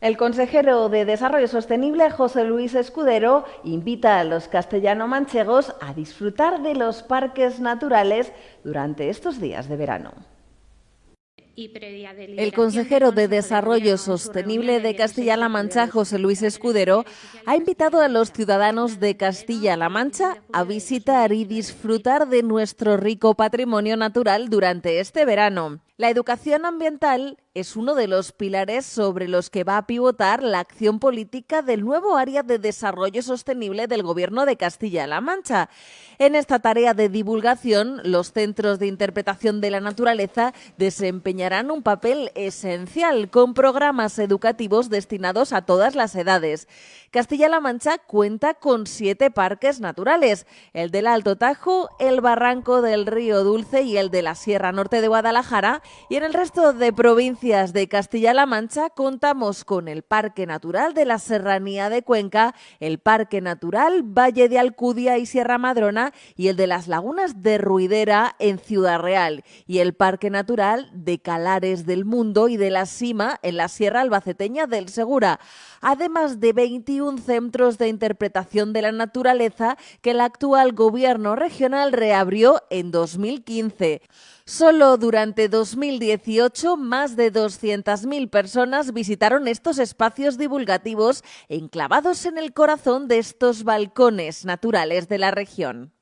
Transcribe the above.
El consejero de Desarrollo Sostenible, José Luis Escudero, invita a los castellano-manchegos a disfrutar de los parques naturales durante estos días de verano. El consejero de Desarrollo Sostenible de Castilla-La Mancha, José Luis Escudero, ha invitado a los ciudadanos de Castilla-La Mancha a visitar y disfrutar de nuestro rico patrimonio natural durante este verano. La educación ambiental es uno de los pilares sobre los que va a pivotar la acción política del nuevo área de desarrollo sostenible del Gobierno de Castilla-La Mancha. En esta tarea de divulgación, los centros de interpretación de la naturaleza desempeñarán un papel esencial con programas educativos destinados a todas las edades. Castilla-La Mancha cuenta con siete parques naturales, el del Alto Tajo, el Barranco del Río Dulce y el de la Sierra Norte de Guadalajara, y en el resto de provincias de Castilla-La Mancha contamos con el Parque Natural de la Serranía de Cuenca, el Parque Natural Valle de Alcudia y Sierra Madrona y el de las Lagunas de Ruidera en Ciudad Real y el Parque Natural de Calares del Mundo y de la Sima en la Sierra Albaceteña del Segura, además de 21 centros de interpretación de la naturaleza que el actual gobierno regional reabrió en 2015. Solo durante 2018 más de 200.000 personas visitaron estos espacios divulgativos enclavados en el corazón de estos balcones naturales de la región.